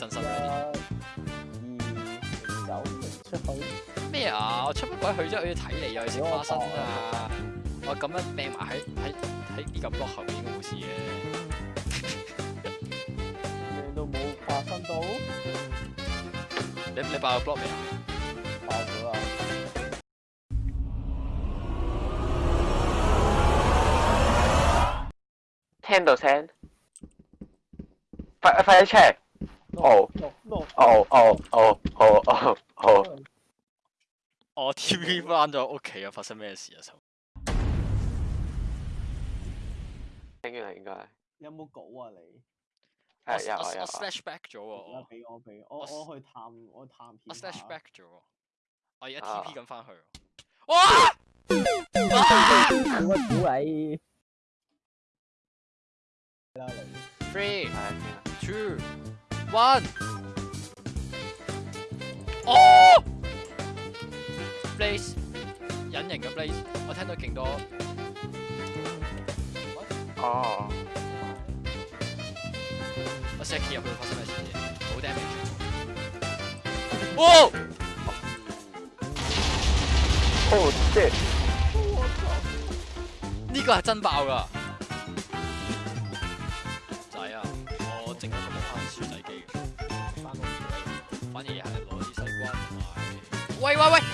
真心啦，咩啊？我出乜鬼去啫？我要睇你又食花生啊！我咁样病埋喺喺喺呢咁多后面嘅冇事嘅，咩都冇发生到。你你拎包 block 未啊？听到声，快快啲 check。哦哦哦哦哦哦！我 T v 翻咗屋企啊，发生咩事啊？收醒完应该有冇稿啊？你我我我 Flashback 咗啊！俾我俾我我去探我去探 Flashback 咗我而家 T P 咁翻去，哇！好 鬼屌你！Three two。One，哦，Blaze，隱形嘅 Blaze，我聽到勁多。哦，我一企入去會發生咩事好冇 damage。哦，oh shit，呢個係真爆噶。薯仔機，反而系攞啲西瓜同埋。喂喂喂！